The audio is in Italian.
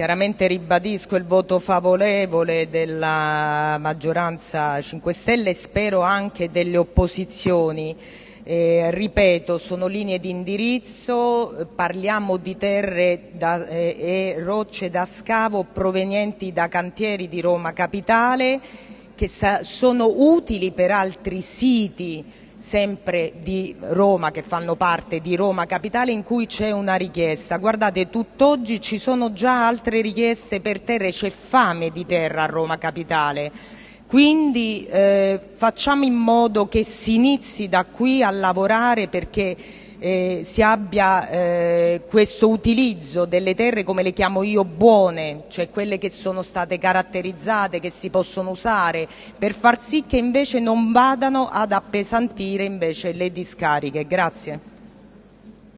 chiaramente ribadisco il voto favorevole della maggioranza 5 Stelle e spero anche delle opposizioni. Eh, ripeto, sono linee di indirizzo, parliamo di terre da, eh, e rocce da scavo provenienti da cantieri di Roma Capitale che sono utili per altri siti sempre di Roma, che fanno parte di Roma Capitale, in cui c'è una richiesta. Guardate, tutt'oggi ci sono già altre richieste per terre, c'è fame di terra a Roma Capitale. Quindi eh, facciamo in modo che si inizi da qui a lavorare perché eh, si abbia eh, questo utilizzo delle terre, come le chiamo io, buone, cioè quelle che sono state caratterizzate, che si possono usare, per far sì che invece non vadano ad appesantire invece le discariche. Grazie.